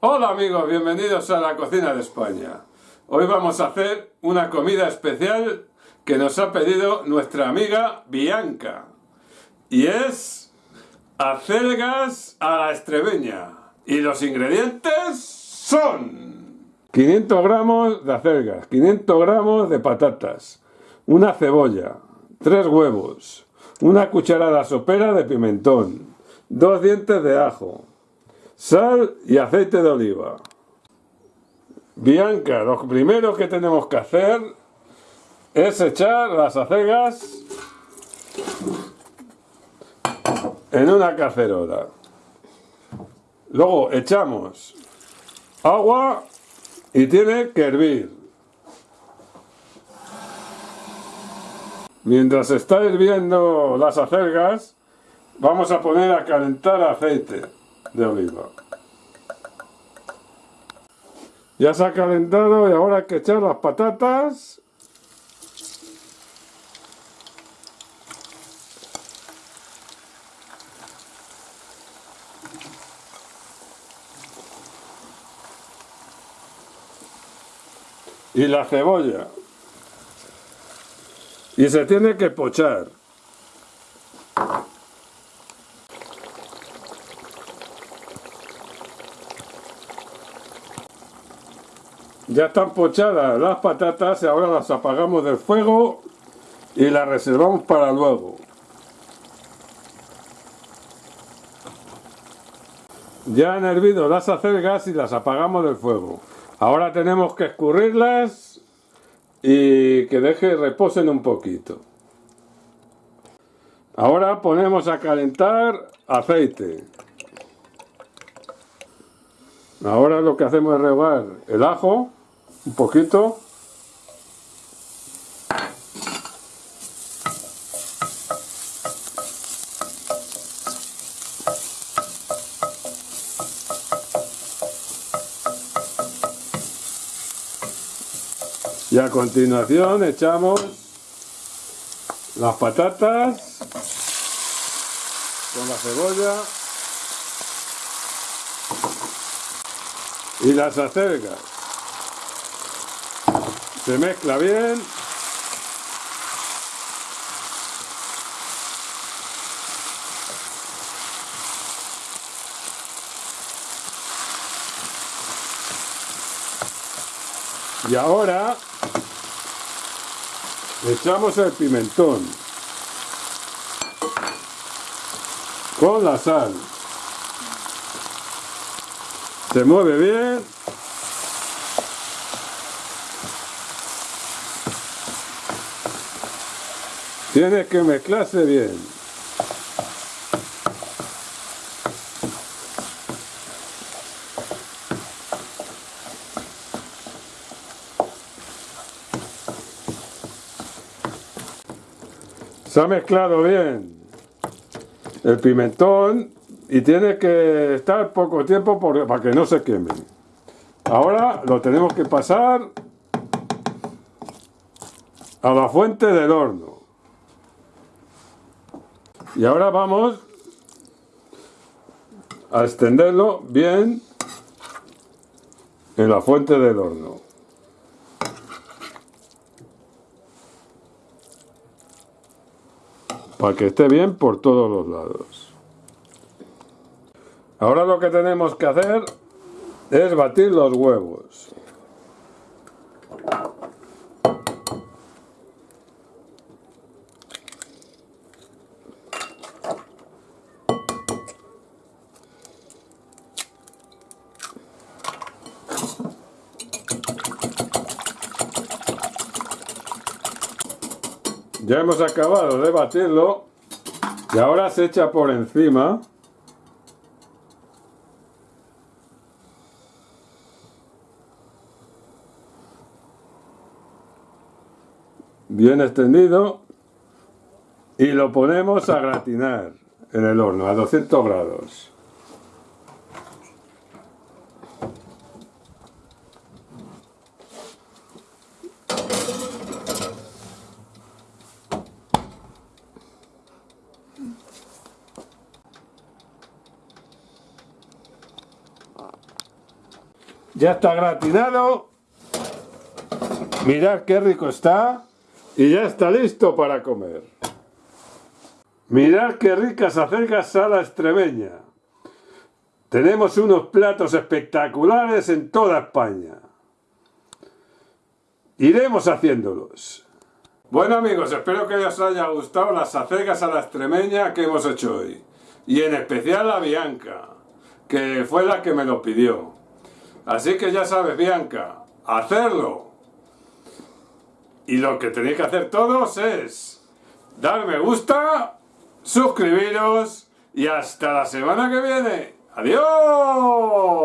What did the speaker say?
Hola amigos, bienvenidos a la cocina de España. Hoy vamos a hacer una comida especial que nos ha pedido nuestra amiga Bianca. Y es acelgas a la estrebeña. Y los ingredientes son 500 gramos de acelgas, 500 gramos de patatas, una cebolla, 3 huevos, una cucharada sopera de pimentón, dos dientes de ajo, sal y aceite de oliva. Bianca, lo primero que tenemos que hacer es echar las acelgas en una cacerola. Luego echamos agua y tiene que hervir. Mientras está hirviendo las acelgas, vamos a poner a calentar aceite de oliva. Ya se ha calentado y ahora hay que echar las patatas. Y la cebolla. Y se tiene que pochar. Ya están pochadas las patatas y ahora las apagamos del fuego y las reservamos para luego. Ya han hervido las acelgas y las apagamos del fuego. Ahora tenemos que escurrirlas y que deje reposen un poquito. Ahora ponemos a calentar aceite. Ahora lo que hacemos es regar el ajo un poquito. Y a continuación echamos las patatas con la cebolla y las acelgas se mezcla bien. Y ahora echamos el pimentón con la sal. Se mueve bien Tiene que mezclarse bien. Se ha mezclado bien el pimentón y tiene que estar poco tiempo para que no se queme. Ahora lo tenemos que pasar a la fuente del horno. Y ahora vamos a extenderlo bien en la fuente del horno. Para que esté bien por todos los lados. Ahora lo que tenemos que hacer es batir los huevos. Ya hemos acabado de batirlo. Y ahora se echa por encima. Bien extendido. Y lo ponemos a gratinar en el horno a 200 grados. Ya está gratinado. Mirad qué rico está. Y ya está listo para comer. Mirad qué ricas acercas sala extremeña. Tenemos unos platos espectaculares en toda España. Iremos haciéndolos. Bueno amigos, espero que os haya gustado las acercas a la extremeña que hemos hecho hoy. Y en especial a Bianca, que fue la que me lo pidió. Así que ya sabes Bianca, hacerlo. Y lo que tenéis que hacer todos es dar me gusta, suscribiros y hasta la semana que viene. ¡Adiós!